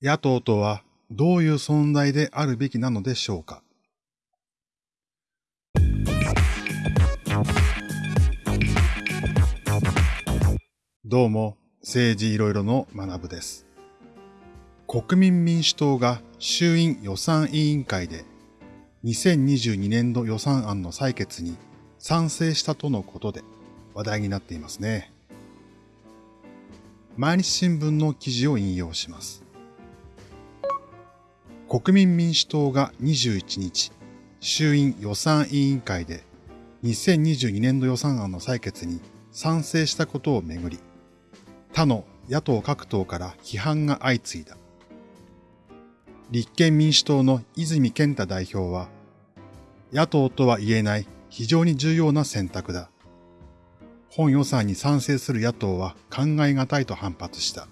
野党とはどういう存在であるべきなのでしょうか？どうも、政治いろいろの学部です。国民民主党が衆院予算委員会で2022年度予算案の採決に賛成したとのことで話題になっていますね。毎日新聞の記事を引用します。国民民主党が21日、衆院予算委員会で2022年度予算案の採決に賛成したことをめぐり、他の野党各党から批判が相次いだ。立憲民主党の泉健太代表は、野党とは言えない非常に重要な選択だ。本予算に賛成する野党は考え難いと反発した。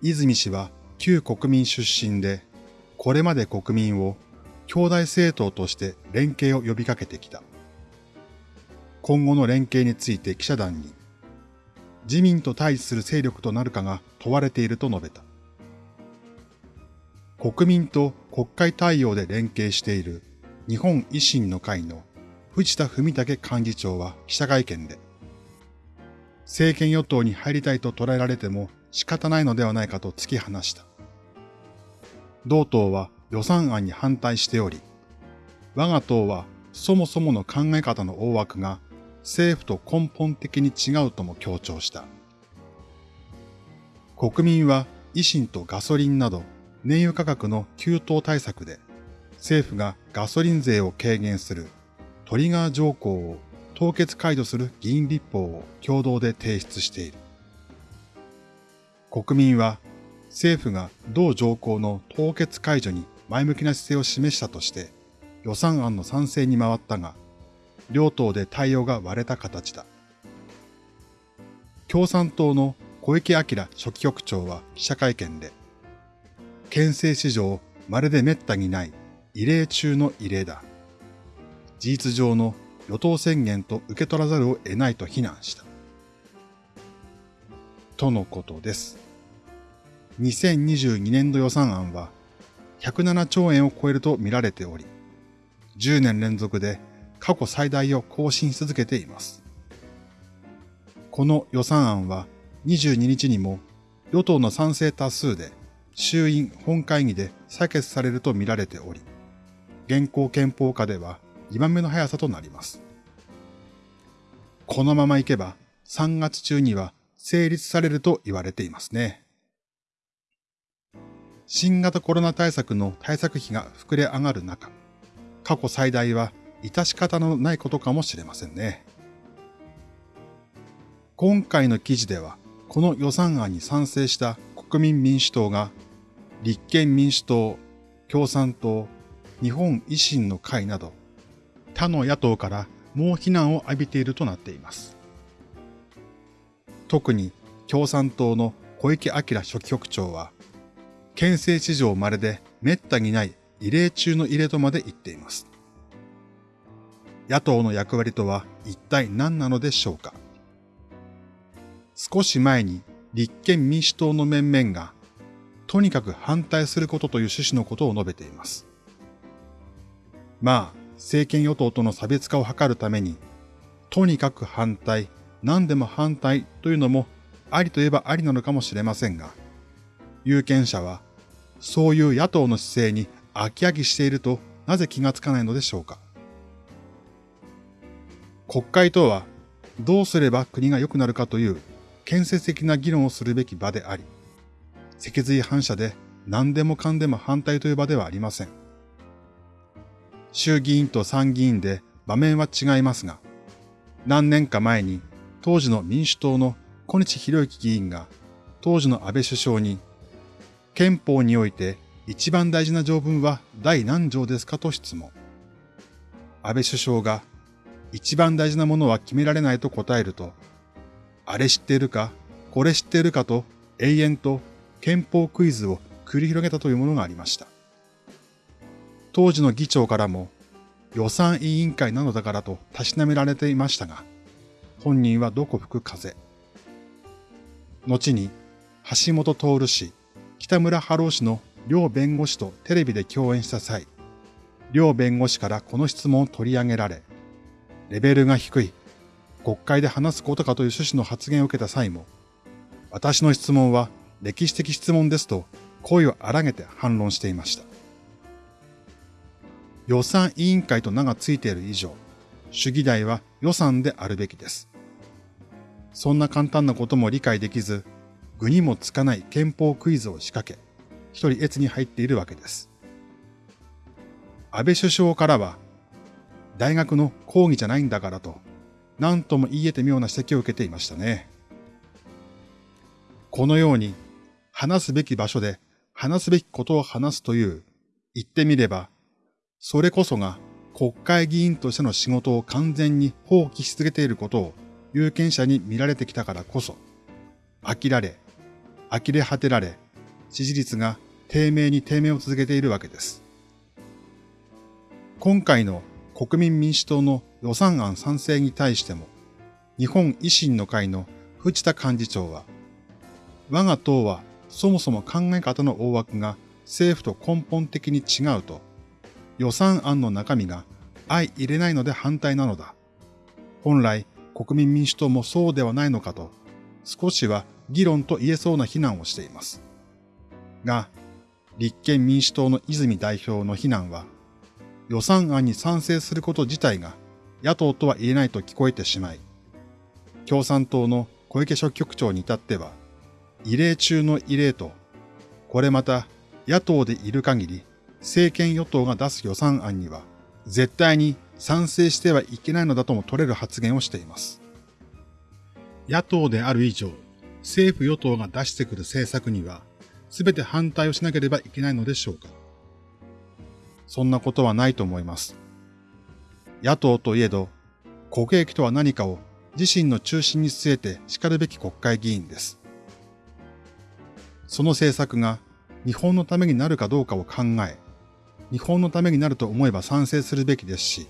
泉氏は旧国民出身で、これまで国民を兄弟政党として連携を呼びかけてきた。今後の連携について記者団に、自民と対峙する勢力となるかが問われていると述べた。国民と国会対応で連携している日本維新の会の藤田文武幹事長は記者会見で、政権与党に入りたいと捉えられても仕方ないのではないかと突き放した。同党は予算案に反対しており、我が党はそもそもの考え方の大枠が政府と根本的に違うとも強調した。国民は維新とガソリンなど燃油価格の急騰対策で政府がガソリン税を軽減するトリガー条項を凍結解除する議員立法を共同で提出している。国民は政府が同条項の凍結解除に前向きな姿勢を示したとして予算案の賛成に回ったが、両党で対応が割れた形だ。共産党の小池晃書記局長は記者会見で、県政史上まるで滅多にない異例中の異例だ。事実上の与党宣言と受け取らざるを得ないと非難した。とのことです。2022年度予算案は107兆円を超えると見られており、10年連続で過去最大を更新し続けています。この予算案は22日にも与党の賛成多数で衆院本会議で採決されると見られており、現行憲法下では2番目の速さとなります。このままいけば3月中には成立されると言われていますね。新型コロナ対策の対策費が膨れ上がる中、過去最大は致し方のないことかもしれませんね。今回の記事では、この予算案に賛成した国民民主党が、立憲民主党、共産党、日本維新の会など、他の野党から猛非難を浴びているとなっています。特に共産党の小池晃書記局長は、県政史上まるで滅多にない異例中の異例とまで言っています。野党の役割とは一体何なのでしょうか少し前に立憲民主党の面々がとにかく反対することという趣旨のことを述べています。まあ、政権与党との差別化を図るために、とにかく反対、何でも反対というのもありといえばありなのかもしれませんが、有権者はそういう野党の姿勢に飽き飽きしているとなぜ気がつかないのでしょうか。国会とはどうすれば国が良くなるかという建設的な議論をするべき場であり、脊髄反射で何でもかんでも反対という場ではありません。衆議院と参議院で場面は違いますが、何年か前に当時の民主党の小西博之議員が当時の安倍首相に憲法において一番大事な条文は第何条ですかと質問。安倍首相が一番大事なものは決められないと答えると、あれ知っているか、これ知っているかと永遠と憲法クイズを繰り広げたというものがありました。当時の議長からも予算委員会なのだからとたしなめられていましたが、本人はどこ吹く風。後に橋本徹氏、北村春夫氏の両弁護士とテレビで共演した際、両弁護士からこの質問を取り上げられ、レベルが低い、国会で話すことかという趣旨の発言を受けた際も、私の質問は歴史的質問ですと声を荒げて反論していました。予算委員会と名がついている以上、主議題は予算であるべきです。そんな簡単なことも理解できず、具にもつかない憲法クイズを仕掛け、一人越に入っているわけです。安倍首相からは、大学の講義じゃないんだからと、何とも言い得て妙な指摘を受けていましたね。このように、話すべき場所で話すべきことを話すという、言ってみれば、それこそが国会議員としての仕事を完全に放棄し続けていることを有権者に見られてきたからこそ、飽きられ、呆れ果てられ、支持率が低迷に低迷を続けているわけです。今回の国民民主党の予算案賛成に対しても、日本維新の会の藤田幹事長は、我が党はそもそも考え方の大枠が政府と根本的に違うと、予算案の中身が相入れないので反対なのだ。本来国民民主党もそうではないのかと、少しは議論と言えそうな非難をしています。が、立憲民主党の泉代表の非難は、予算案に賛成すること自体が野党とは言えないと聞こえてしまい、共産党の小池書局長に至っては、異例中の異例と、これまた野党でいる限り政権与党が出す予算案には絶対に賛成してはいけないのだとも取れる発言をしています。野党である以上、政府与党が出してくる政策には全て反対をしなければいけないのでしょうかそんなことはないと思います。野党といえど、国益とは何かを自身の中心に据えて叱るべき国会議員です。その政策が日本のためになるかどうかを考え、日本のためになると思えば賛成するべきですし、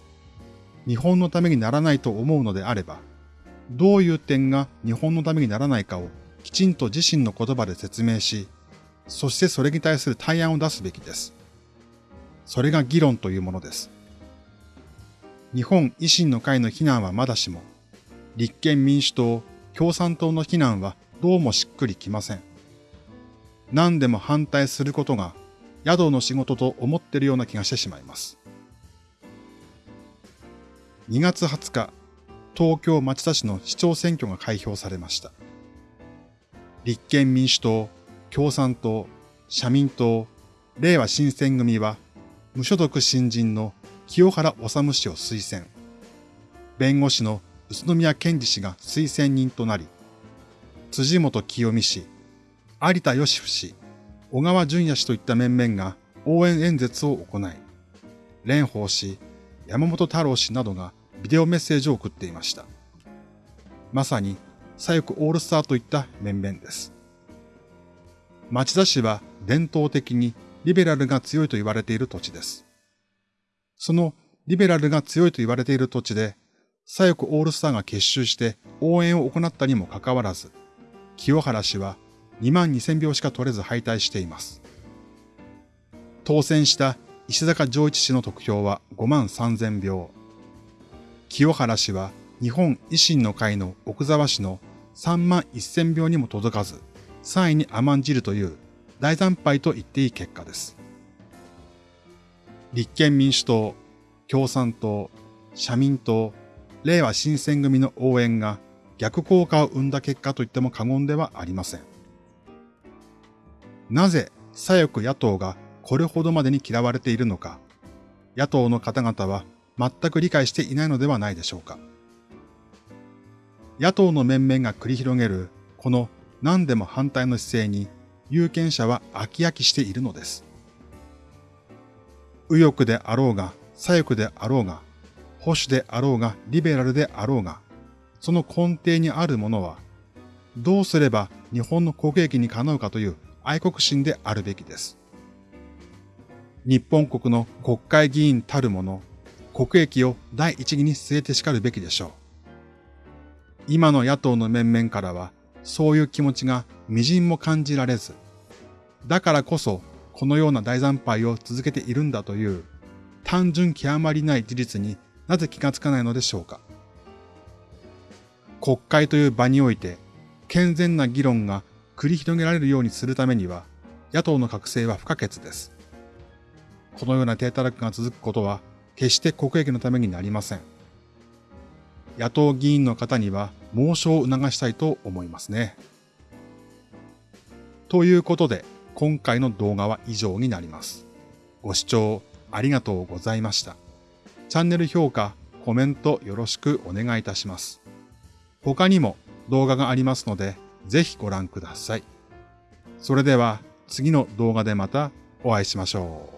日本のためにならないと思うのであれば、どういう点が日本のためにならないかをきちんと自身の言葉で説明し、そしてそれに対する対案を出すべきです。それが議論というものです。日本維新の会の非難はまだしも、立憲民主党、共産党の非難はどうもしっくりきません。何でも反対することが宿の仕事と思っているような気がしてしまいます。2月20日、東京町田市の市長選挙が開票されました。立憲民主党、共産党、社民党、令和新選組は、無所属新人の清原治氏を推薦。弁護士の宇都宮健二氏が推薦人となり、辻元清美氏、有田義夫氏、小川淳也氏といった面々が応援演説を行い、蓮舫氏、山本太郎氏などがビデオメッセージを送っていました。まさに左翼オールスターといった面々です。町田市は伝統的にリベラルが強いと言われている土地です。そのリベラルが強いと言われている土地で、左翼オールスターが結集して応援を行ったにもかかわらず、清原氏は2万2000票しか取れず敗退しています。当選した石坂上一氏の得票は5万3000票。清原氏は日本維新の会の奥沢氏の3万1000票にも届かず、3位に甘んじるという大惨敗と言っていい結果です。立憲民主党、共産党、社民党、令和新選組の応援が逆効果を生んだ結果と言っても過言ではありません。なぜ左翼野党がこれほどまでに嫌われているのか、野党の方々は全く理解していないのではないでしょうか。野党の面々が繰り広げるこの何でも反対の姿勢に有権者は飽き飽きしているのです。右翼であろうが、左翼であろうが、保守であろうが、リベラルであろうが、その根底にあるものは、どうすれば日本の国益にかなうかという愛国心であるべきです。日本国の国会議員たるもの、国益を第一義に据えて叱るべきでしょう。今の野党の面々からは、そういう気持ちが微塵も感じられず、だからこそこのような大惨敗を続けているんだという単純極まりない事実になぜ気がつかないのでしょうか。国会という場において健全な議論が繰り広げられるようにするためには野党の覚醒は不可欠です。このような低たらくが続くことは決して国益のためになりません。野党議員の方には猛省を促したいと思いますね。ということで、今回の動画は以上になります。ご視聴ありがとうございました。チャンネル評価、コメントよろしくお願いいたします。他にも動画がありますので、ぜひご覧ください。それでは次の動画でまたお会いしましょう。